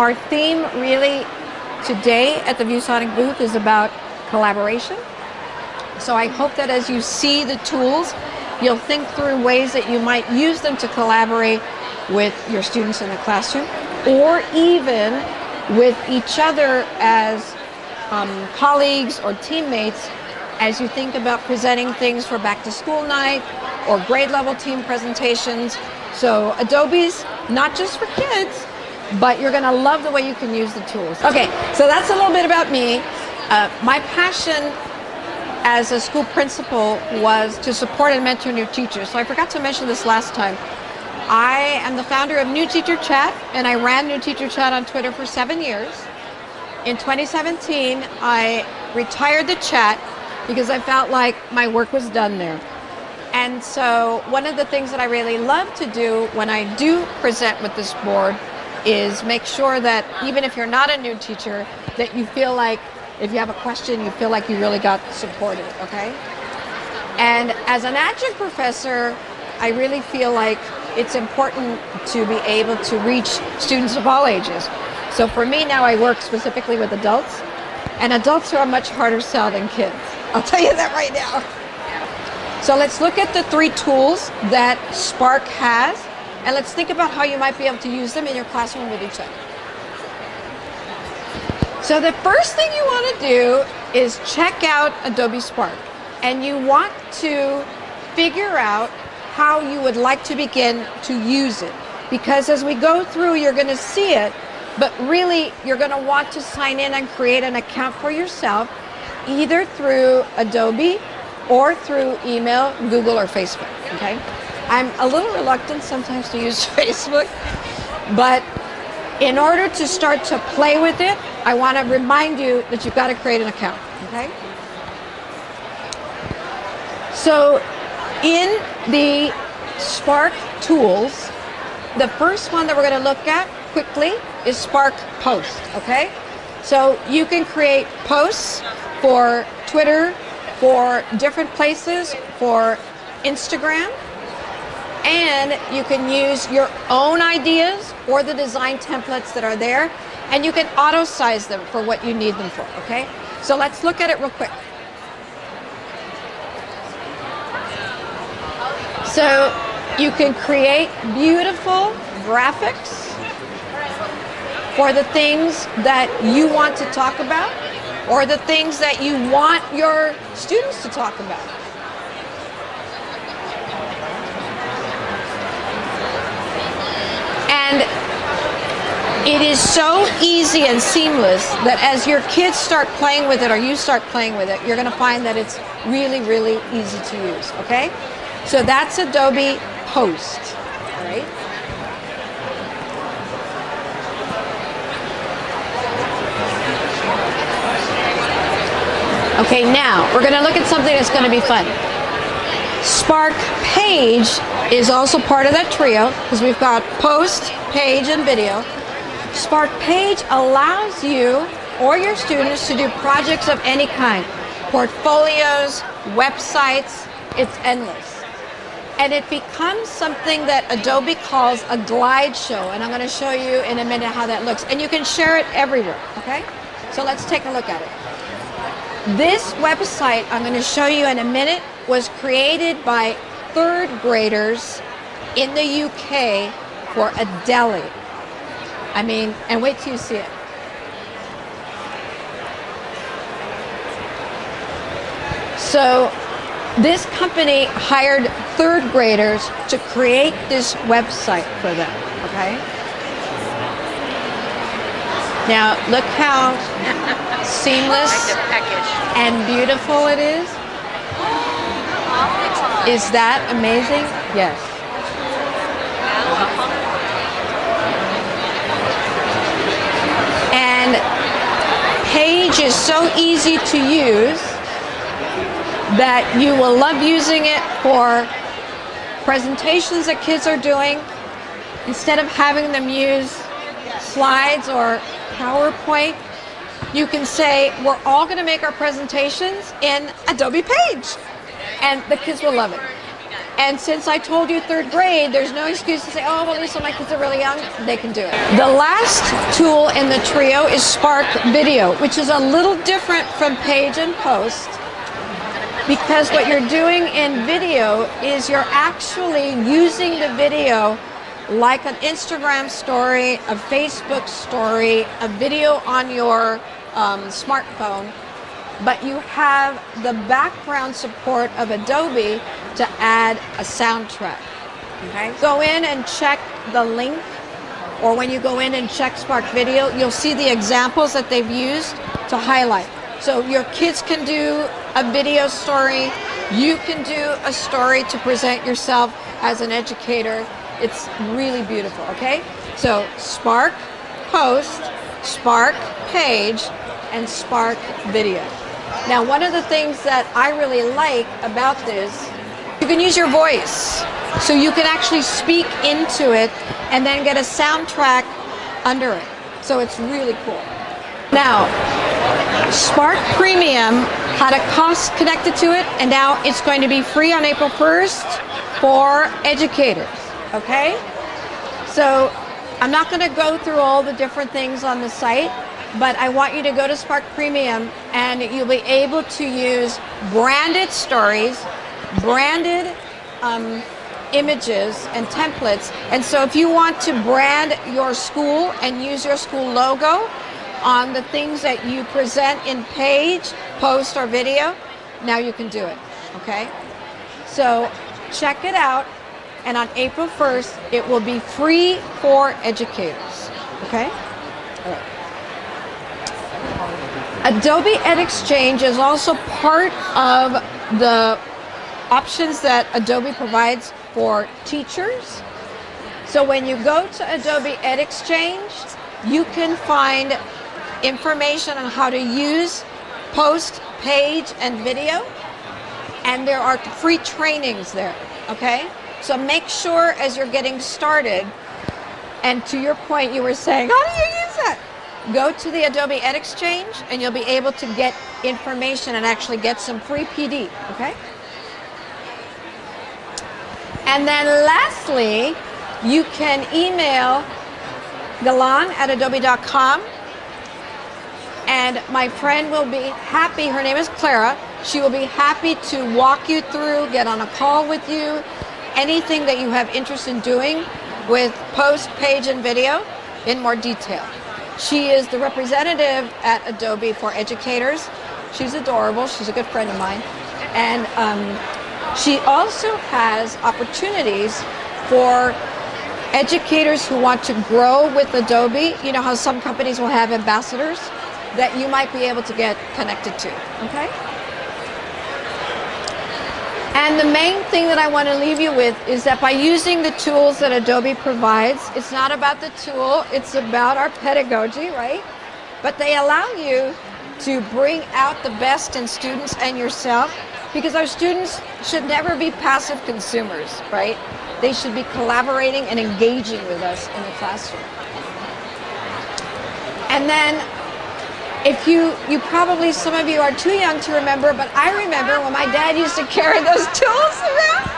Our theme really today at the ViewSonic booth is about collaboration. So I hope that as you see the tools, you'll think through ways that you might use them to collaborate with your students in the classroom or even with each other as um, colleagues or teammates as you think about presenting things for back to school night or grade level team presentations. So Adobe's not just for kids, but you're gonna love the way you can use the tools. Okay, so that's a little bit about me. Uh, my passion as a school principal was to support and mentor new teachers. So I forgot to mention this last time. I am the founder of New Teacher Chat, and I ran New Teacher Chat on Twitter for seven years. In 2017, I retired the chat because I felt like my work was done there. And so one of the things that I really love to do when I do present with this board is make sure that even if you're not a new teacher, that you feel like if you have a question, you feel like you really got supported, okay? And as an adjunct professor, I really feel like it's important to be able to reach students of all ages. So for me now, I work specifically with adults, and adults are a much harder sell than kids. I'll tell you that right now. So let's look at the three tools that Spark has, and let's think about how you might be able to use them in your classroom with each other. So the first thing you want to do is check out Adobe Spark, and you want to figure out how you would like to begin to use it. Because as we go through, you're going to see it, but really you're going to want to sign in and create an account for yourself, either through Adobe or through email, Google, or Facebook, okay? I'm a little reluctant sometimes to use Facebook, but in order to start to play with it, I want to remind you that you've got to create an account, okay? So in the Spark tools, the first one that we're going to look at quickly is Spark Post, okay? So you can create posts for Twitter, for different places, for Instagram, and you can use your own ideas or the design templates that are there, and you can auto size them for what you need them for, okay? So let's look at it real quick. So you can create beautiful graphics for the things that you want to talk about or the things that you want your students to talk about. And it is so easy and seamless that as your kids start playing with it or you start playing with it, you're going to find that it's really, really easy to use, okay? So that's Adobe Post, right? Okay, now we're going to look at something that's going to be fun. Spark Page is also part of that trio because we've got Post, Page, and Video. Spark Page allows you or your students to do projects of any kind. Portfolios, websites, it's endless and it becomes something that Adobe calls a glide show. And I'm going to show you in a minute how that looks. And you can share it everywhere, okay? So let's take a look at it. This website I'm going to show you in a minute was created by third graders in the UK for a deli. I mean, and wait till you see it. So this company hired third graders to create this website for them, okay? Now, look how seamless and beautiful it is. Is that amazing? Yes. And Page is so easy to use that you will love using it for presentations that kids are doing. Instead of having them use slides or PowerPoint, you can say, we're all going to make our presentations in Adobe Page. And the kids will love it. And since I told you third grade, there's no excuse to say, oh, well, Lisa, my kids are really young. They can do it. The last tool in the trio is Spark Video, which is a little different from Page and Post because what you're doing in video is you're actually using the video like an Instagram story, a Facebook story, a video on your um, smartphone, but you have the background support of Adobe to add a soundtrack. Okay. Go in and check the link, or when you go in and check Spark Video, you'll see the examples that they've used to highlight. So your kids can do a video story, you can do a story to present yourself as an educator. It's really beautiful, okay? So Spark Post, Spark Page, and Spark Video. Now, one of the things that I really like about this, can use your voice. So you can actually speak into it and then get a soundtrack under it. So it's really cool. Now, Spark Premium had a cost connected to it, and now it's going to be free on April 1st for educators, okay? So I'm not going to go through all the different things on the site, but I want you to go to Spark Premium and you'll be able to use branded stories, branded um, images and templates. And so if you want to brand your school and use your school logo on the things that you present in page, post, or video, now you can do it, okay? So check it out. And on April 1st, it will be free for educators, okay? All right. Adobe EdXchange is also part of the options that Adobe provides for teachers. So when you go to Adobe EdXchange, you can find information on how to use post, page, and video. And there are free trainings there, okay? So make sure as you're getting started, and to your point, you were saying, how do you use that? Go to the Adobe EdXchange and you'll be able to get information and actually get some free PD, okay? And then lastly, you can email Galan at adobe.com and my friend will be happy, her name is Clara, she will be happy to walk you through, get on a call with you, anything that you have interest in doing with post, page, and video in more detail. She is the representative at Adobe for educators. She's adorable. She's a good friend of mine. And um, she also has opportunities for educators who want to grow with Adobe. You know how some companies will have ambassadors that you might be able to get connected to, okay? And the main thing that I want to leave you with is that by using the tools that Adobe provides, it's not about the tool, it's about our pedagogy, right? But they allow you to bring out the best in students and yourself because our students should never be passive consumers, right? They should be collaborating and engaging with us in the classroom. And then if you, you probably, some of you are too young to remember, but I remember when my dad used to carry those tools around.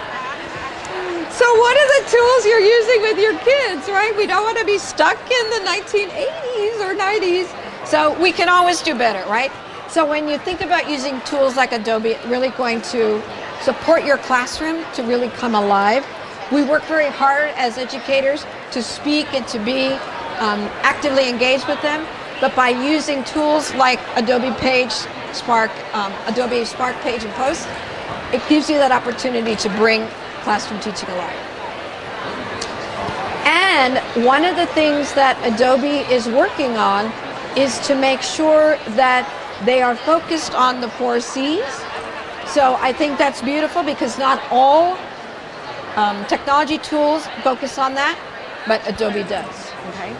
So what are the tools you're using with your kids, right? We don't want to be stuck in the 1980s or 90s. So we can always do better, right? So when you think about using tools like Adobe, really going to support your classroom to really come alive. We work very hard as educators to speak and to be um, actively engaged with them. But by using tools like Adobe Page, Spark, um, Adobe Spark Page and Post, it gives you that opportunity to bring classroom teaching alive. And one of the things that Adobe is working on is to make sure that they are focused on the four C's. So I think that's beautiful because not all um, technology tools focus on that, but Adobe does, okay?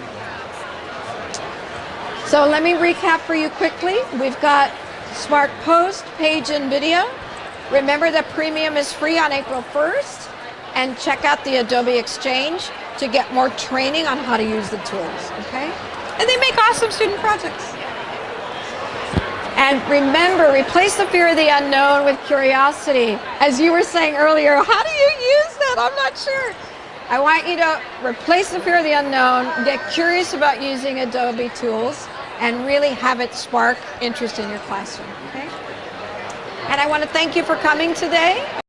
So let me recap for you quickly. We've got Spark Post, Page, and Video. Remember that Premium is free on April 1st. And check out the Adobe Exchange to get more training on how to use the tools, okay? And they make awesome student projects. And remember, replace the fear of the unknown with curiosity. As you were saying earlier, how do you use that? I'm not sure. I want you to replace the fear of the unknown, get curious about using Adobe tools, and really have it spark interest in your classroom. Okay? And I want to thank you for coming today.